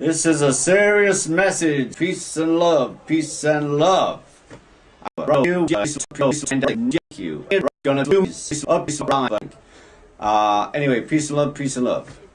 This is a serious message. Peace and love. Peace and love. Bro, you and you. Gonna do up, Uh, anyway, peace and love. Peace and love. Uh,